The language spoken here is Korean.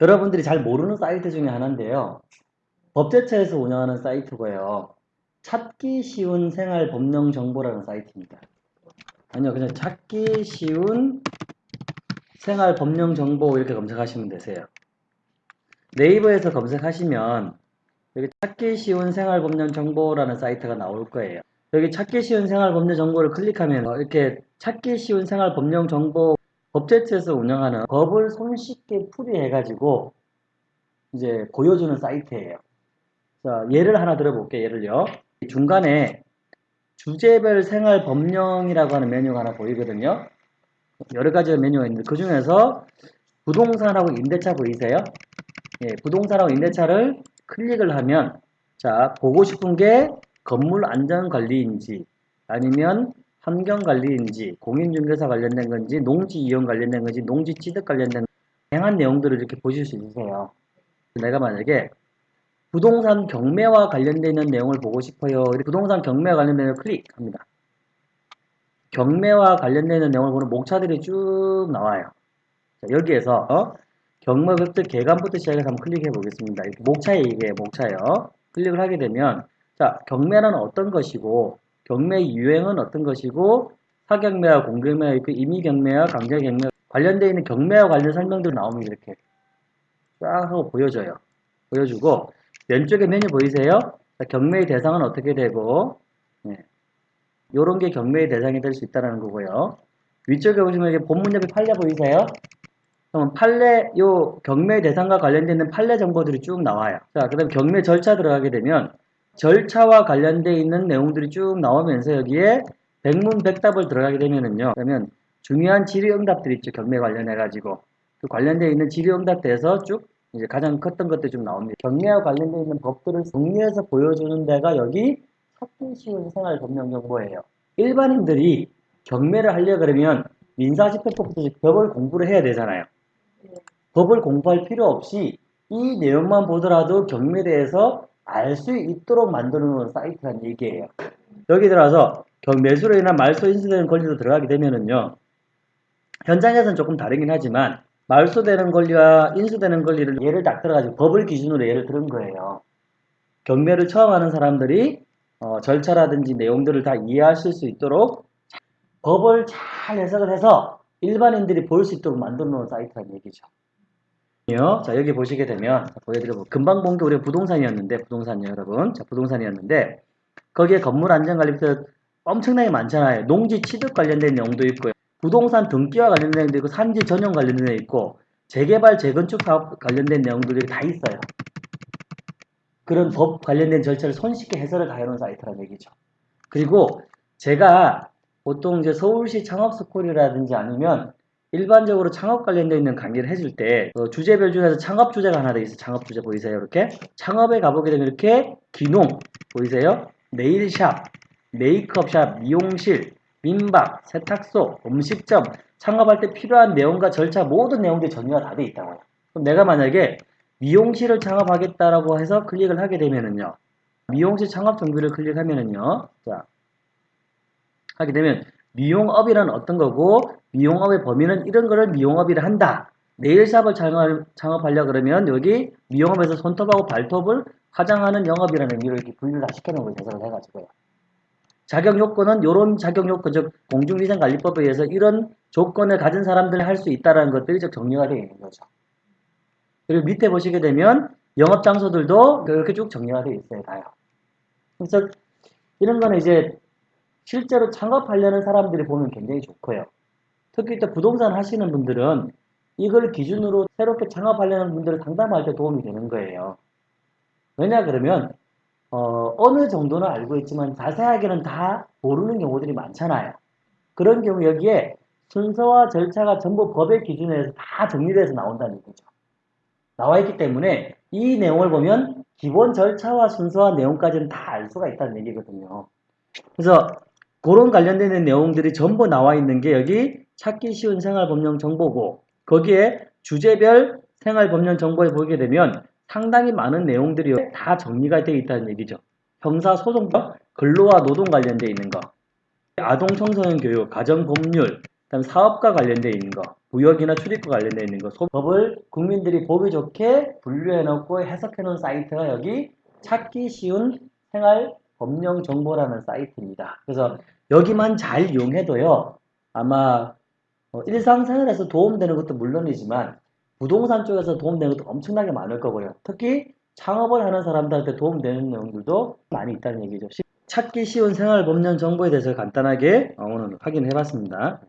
여러분들이 잘 모르는 사이트 중에 하나인데요. 법제처에서 운영하는 사이트고요. 찾기 쉬운 생활 법령 정보라는 사이트입니다. 아니요, 그냥 찾기 쉬운 생활 법령 정보 이렇게 검색하시면 되세요. 네이버에서 검색하시면 여기 찾기 쉬운 생활 법령 정보라는 사이트가 나올 거예요. 여기 찾기 쉬운 생활 법령 정보를 클릭하면 어, 이렇게 찾기 쉬운 생활 법령 정보 법제처에서 운영하는 법을 손쉽게 풀이해가지고 이제 보여주는 사이트예요. 자, 예를 하나 들어볼게요. 예를요. 중간에 주제별 생활 법령이라고 하는 메뉴가 하나 보이거든요. 여러 가지 메뉴가 있는데 그 중에서 부동산하고 임대차 보이세요? 예, 부동산하고 임대차를 클릭을 하면 자 보고 싶은 게 건물 안전관리인지 아니면 환경관리인지 공인중개사 관련된 건지 농지 이용 관련된 건지 농지 취득 관련된 다양한 내용들을 이렇게 보실 수 있으세요. 내가 만약에 부동산 경매와 관련되어 있는 내용을 보고 싶어요. 부동산 경매와 관련된 내용을 클릭합니다. 경매와 관련되어 있는 내용을 보는 목차들이 쭉 나와요. 자, 여기에서 어? 경매 웹들 개관부터 시작해서 한번 클릭해 보겠습니다. 목차에 이게 목차예요. 클릭을 하게 되면 자 경매는 어떤 것이고 경매 유행은 어떤 것이고 사경매와 공경매가 있고 임의경매와 강제경매 관련되어 있는 경매와 관련 설명들이 나오면 이렇게 쫙 하고 보여줘요. 보여주고 왼쪽에 메뉴 보이세요? 자, 경매의 대상은 어떻게 되고 네. 요런 게 경매의 대상이 될 수 있다는 거고요. 위쪽에 보시면 이게 본문 옆에 판례 보이세요? 그러면 판례 요 경매 대상과 관련되어 있는 판례 정보들이 쭉 나와요. 자, 그 다음 경매 절차 들어가게 되면 절차와 관련되어 있는 내용들이 쭉 나오면서 여기에 백문백답을 들어가게 되면은요. 그러면 중요한 질의응답들이 있죠. 경매 관련해 가지고 그 관련되어 있는 질의응답대에서 쭉 이제 가장 컸던 것들이 좀 나옵니다. 경매와 관련되어 있는 법들을 정리해서 보여주는 데가 여기 찾기 쉬운 생활 법령 정보예요. 일반인들이 경매를 하려 그러면 민사집행법부터 법을 공부를 해야 되잖아요. 법을 공부할 필요 없이 이 내용만 보더라도 경매에 대해서 알 수 있도록 만드는 놓 사이트란 얘기예요. 여기 들어와서 매수로 인한 말소 인수되는 권리로 들어가게 되면은요. 현장에서는 조금 다르긴 하지만 말소되는 권리와 인수되는 권리를 예를 딱 들어가지고 법을 기준으로 예를 들은 거예요. 경매를 처음 하는 사람들이 어, 절차라든지 내용들을 다 이해하실 수 있도록 법을 잘 해석을 해서 일반인들이 볼 수 있도록 만들어 놓은 사이트라는 얘기죠. 자 여기 보시게 되면 보여드려 금방 본 게 우리 부동산이었는데 부동산이요 여러분. 자 부동산이었는데 거기에 건물 안전관리부터 엄청나게 많잖아요. 농지 취득 관련된 내용도 있고요. 부동산 등기와 관련된 내용도 있고 산지 전용 관련된 내용도 있고 재개발 재건축 사업 관련된 내용들이 다 있어요. 그런 법 관련된 절차를 손쉽게 해설을 다 해놓은 사이트라는 얘기죠. 그리고 제가 보통 이제 서울시 창업스쿨이라든지 아니면 일반적으로 창업 관련되어 있는 강의를 해줄 때 어, 주제별 중에서 창업 주제가 하나 더 있어요. 창업 주제 보이세요? 이렇게 창업에 가보게 되면 이렇게 기농 보이세요? 네일샵, 메이크업샵, 미용실, 민박, 세탁소, 음식점 창업할 때 필요한 내용과 절차 모든 내용들이 정리가 다돼 있다고요. 그럼 내가 만약에 미용실을 창업하겠다라고 해서 클릭을 하게 되면은요. 미용실 창업 정보를 클릭하면은요. 자, 하게 되면 미용업이란 어떤 거고 미용업의 범위는 이런 거를 미용업이라 한다. 네일샵을 창업, 하려 그러면 여기 미용업에서 손톱하고 발톱을 화장하는 영업이라는 의미로 이렇게 분류를 다 시켜놓은 걸 해석을 해가지고요. 자격 요건은 이런 자격 요건, 즉 공중위생관리법에 의해서 이런 조건을 가진 사람들이 할 수 있다는 것들이 즉 정리가 되어 있는 거죠. 그리고 밑에 보시게 되면 영업 장소들도 이렇게 쭉 정리가 되어 있어요, 다요. 그래서 이런 거는 이제 실제로 창업하려는 사람들이 보면 굉장히 좋고요. 특히 또 부동산 하시는 분들은 이걸 기준으로 새롭게 창업하려는 분들을 상담할 때 도움이 되는 거예요. 왜냐 그러면 어, 느 정도는 알고 있지만 자세하게는 다 모르는 경우들이 많잖아요. 그런 경우 여기에 순서와 절차가 전부 법의 기준에 의해서 다 정리돼서 나온다는 얘기죠. 나와 있기 때문에 이 내용을 보면 기본 절차와 순서와 내용까지는 다 알 수가 있다는 얘기거든요. 그래서 그런 관련되는 내용들이 전부 나와 있는 게 여기 찾기 쉬운 생활법령 정보고 거기에 주제별 생활법령 정보에 보게 되면 상당히 많은 내용들이 다 정리가 되어 있다는 얘기죠. 형사 소송법, 근로와 노동 관련되어 있는 거, 아동 청소년 교육, 가정 법률, 그다음 사업과 관련되어 있는 거, 부역이나 출입과 관련되어 있는 거, 소- 법을 국민들이 보기 좋게 분류해 놓고 해석해 놓은 사이트가 여기 찾기 쉬운 생활 법령 정보라는 사이트입니다. 그래서 여기만 잘 이용해도요, 아마 어, 일상생활에서 도움되는 것도 물론이지만 부동산 쪽에서 도움되는 것도 엄청나게 많을 거고요. 특히 창업을 하는 사람들한테 도움되는 내용들도 많이 있다는 얘기죠. 찾기 쉬운 생활 법령 정보에 대해서 간단하게 어, 오늘 확인해 봤습니다.